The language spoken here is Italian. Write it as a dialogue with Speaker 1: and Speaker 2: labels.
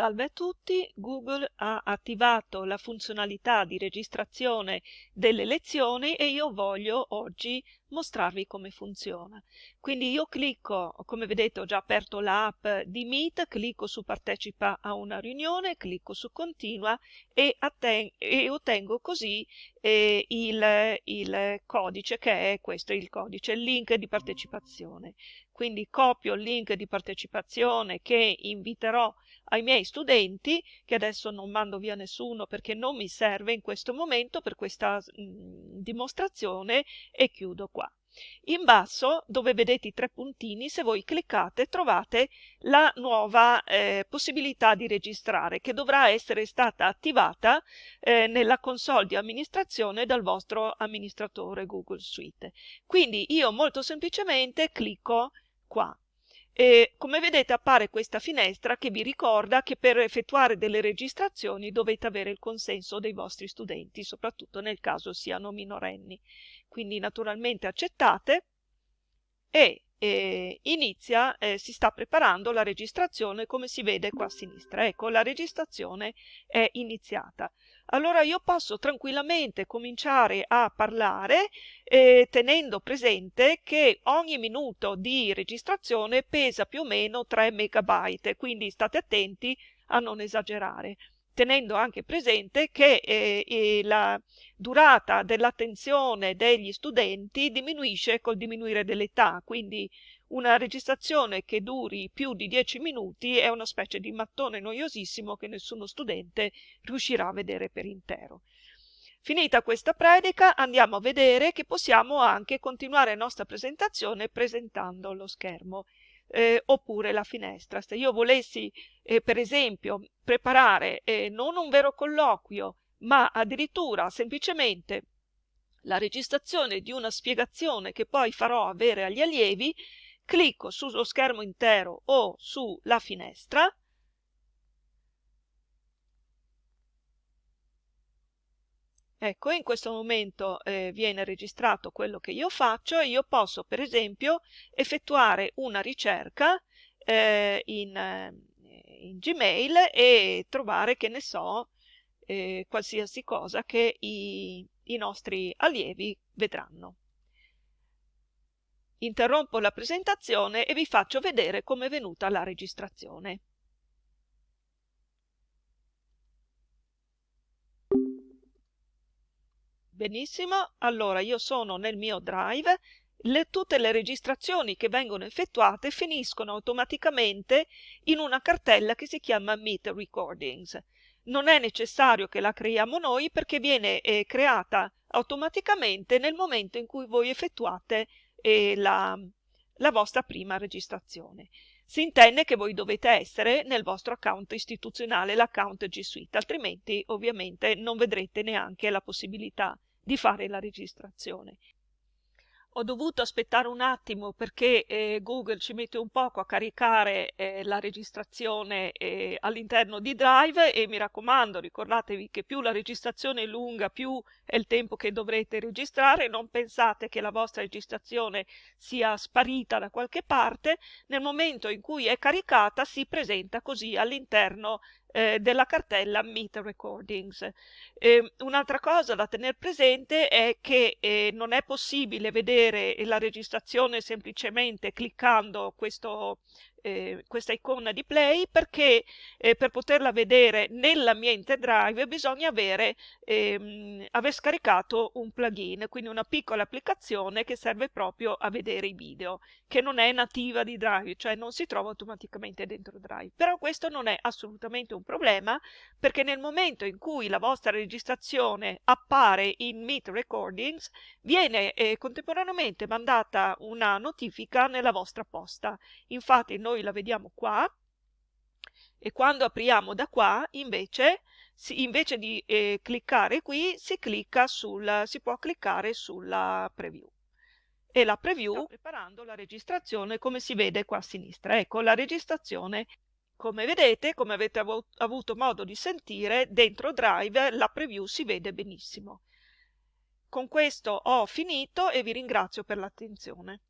Speaker 1: Salve a tutti, Google ha attivato la funzionalità di registrazione delle lezioni e io voglio oggi mostrarvi come funziona. Quindi io clicco, come vedete ho già aperto l'app di Meet, clicco su partecipa a una riunione, clicco su continua e, e ottengo così eh, il, il codice che è questo, il codice, il link di partecipazione. Quindi copio il link di partecipazione che inviterò ai miei studenti, che adesso non mando via nessuno perché non mi serve in questo momento per questa mh, mm, dimostrazione e chiudo qua. In basso, dove vedete i tre puntini, se voi cliccate trovate la nuova eh, possibilità di registrare che dovrà essere stata attivata eh, nella console di amministrazione dal vostro amministratore Google Suite. Quindi io molto semplicemente clicco qua e come vedete appare questa finestra che vi ricorda che per effettuare delle registrazioni dovete avere il consenso dei vostri studenti, soprattutto nel caso siano minorenni. Quindi naturalmente accettate e eh, inizia, eh, si sta preparando la registrazione come si vede qua a sinistra. Ecco, la registrazione è iniziata. Allora io posso tranquillamente cominciare a parlare eh, tenendo presente che ogni minuto di registrazione pesa più o meno 3 megabyte, quindi state attenti a non esagerare tenendo anche presente che eh, la durata dell'attenzione degli studenti diminuisce col diminuire dell'età, quindi una registrazione che duri più di 10 minuti è una specie di mattone noiosissimo che nessuno studente riuscirà a vedere per intero. Finita questa predica andiamo a vedere che possiamo anche continuare la nostra presentazione presentando lo schermo eh, oppure la finestra. Se io volessi eh, per esempio preparare eh, non un vero colloquio ma addirittura semplicemente la registrazione di una spiegazione che poi farò avere agli allievi, clicco sullo schermo intero o sulla finestra Ecco, in questo momento eh, viene registrato quello che io faccio e io posso per esempio effettuare una ricerca eh, in, eh, in, Gmail e trovare, che ne so, eh, qualsiasi cosa che i, i nostri allievi vedranno interrompo la presentazione e vi faccio vedere come è venuta la registrazione. Benissimo, allora io sono nel mio drive, le, tutte le registrazioni che vengono effettuate finiscono automaticamente in una cartella che si chiama Meet Recordings. Non è necessario che la creiamo noi perché viene eh, creata automaticamente nel momento in cui voi effettuate e la, la vostra prima registrazione. Si intende che voi dovete essere nel vostro account istituzionale, l'account G Suite, altrimenti ovviamente non vedrete neanche la possibilità di fare la registrazione. Ho dovuto aspettare un attimo perché eh, Google ci mette un poco a caricare eh, la registrazione eh, all'interno di Drive e mi raccomando ricordatevi che più la registrazione è lunga più è il tempo che dovrete registrare. Non pensate che la vostra registrazione sia sparita da qualche parte. Nel momento in cui è caricata si presenta così all'interno eh, della cartella Meet Recordings. Eh, un'altra cosa da tenere presente è che eh, non è possibile vedere la registrazione semplicemente cliccando questo eh, questa icona di play perché eh, per poterla vedere nell'ambiente drive bisogna avere, ehm, aver scaricato un plugin, quindi una piccola applicazione che serve proprio a vedere i video, che non è nativa di drive, cioè non si trova automaticamente dentro drive. Però questo non è assolutamente un problema perché nel momento in cui la vostra registrazione appare in Meet Recordings viene eh, contemporaneamente mandata una notifica nella vostra posta. Infatti noi la vediamo qua e quando apriamo da qua invece, si, invece di eh, cliccare qui si, clicca sul, si può cliccare sulla preview. E la preview sta preparando la registrazione come si vede qua a sinistra. Ecco la registrazione. Come vedete come avete av avuto modo di sentire dentro drive la preview si vede benissimo. Con questo ho finito e vi ringrazio per l'attenzione